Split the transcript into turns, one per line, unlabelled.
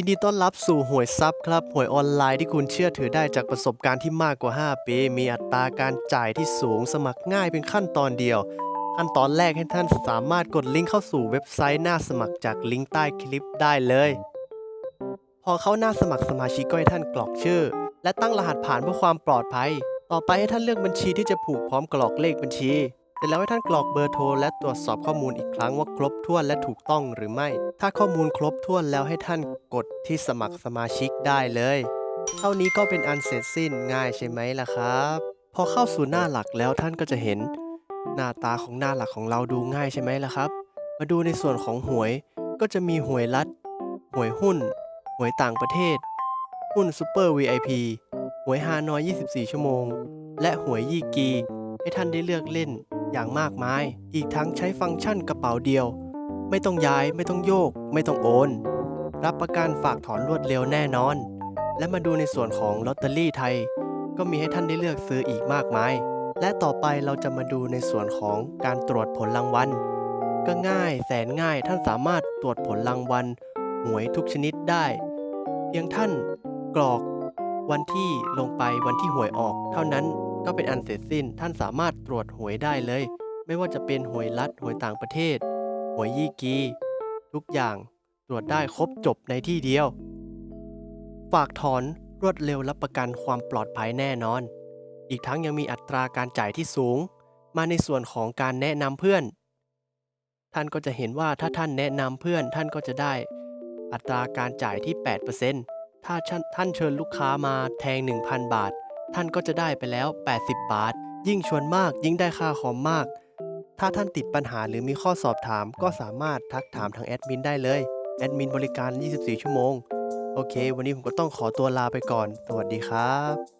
ยินดีต้อนรับสู่หวยซับครับ หวยออนไลน์ที่คุณเชื่อถือได้จากประสบการณ์ที่มากกว่า 5 ปี มีอัตราการจ่ายที่สูงสมัครง่ายเป็นขั้นตอนเดียว ขั้นตอนแรกให้ท่านสามารถกดลิงก์เข้าสู่เว็บไซต์หน้าสมัครจากลิงก์ใต้คลิปได้เลย พอเข้าหน้าสมัครสมาชิกก็ให้ท่านกรอกชื่อ และตั้งรหัสผ่านเพื่อความปลอดภัย ต่อไปให้ท่านเลือกบัญชีที่จะผูกพร้อมกรอกเลขบัญชี เสร็จแล้วให้ท่านกรอกเบอร์โทรและตรวจสอบข้อมูลอีกครั้งว่าครบถ้วนและถูกต้องหรือไม่ ถ้าข้อมูลครบถ้วนแล้วให้ท่านกดที่สมัครสมาชิกได้เลย เท่านี้ก็เป็นอันเสร็จสิ้นง่ายใช่ไหมล่ะครับ พอเข้าสู่หน้าหลักแล้วท่านก็จะเห็น หน้าตาของหน้าหลักของเราดูง่ายใช่ไหมล่ะครับ มาดูในส่วนของหวย ก็จะมีหวยรัฐ หวยหุ้น หวยต่างประเทศ หุ้นซูเปอร์ VIP หวยฮานอย 24 ชั่วโมง และหวยยี่กี ให้ท่านได้เลือกเล่น อย่างมากมาย อีกทั้งใช้ฟังก์ชันกระเป๋าเดียว ไม่ต้องย้ายไม่ต้องโยก ไม่ต้องโอน รับประกันฝากถอนรวดเร็วแน่นอน และมาดูในส่วนของลอตเตอรี่ไทย ก็มีให้ท่านได้เลือกซื้ออีกมากมาย และต่อไปเราจะมาดูในส่วนของการตรวจผลรางวัลก็ง่ายแสนง่ายท่านสามารถตรวจผลรางวัลหวยทุกชนิดได้ เพียงท่านกรอกวันที่ลงไปวันที่หวยออกเท่านั้น ก็เป็นอันเสร็จสิ้นท่านสามารถตรวจหวยได้เลย ไม่ว่าจะเป็นหวยรัฐหวยต่างประเทศ หวยยี่กี ทุกอย่างตรวจได้ครบจบในที่เดียว ฝากถอนรวดเร็วรับประกันความปลอดภัยแน่นอน อีกทั้งยังมีอัตราการจ่ายที่สูง มาในส่วนของการแนะนำเพื่อน ท่านก็จะเห็นว่าถ้าท่านแนะนำเพื่อนท่านก็จะได้ อัตราการจ่ายที่ 8%ถ้าท่านเชิญลูกค้ามาแทง 1,000 บาท ท่านก็จะได้ไปแล้ว 80 บาท ยิ่งชวนมากยิ่งได้ค่าคอมมาก ถ้าท่านติดปัญหาหรือมีข้อสอบถาม ก็สามารถทักถามทางแอดมินได้เลย แอดมินบริการ 24 ชั่วโมง โอเค วันนี้ผมก็ต้องขอตัวลาไปก่อน สวัสดีครับ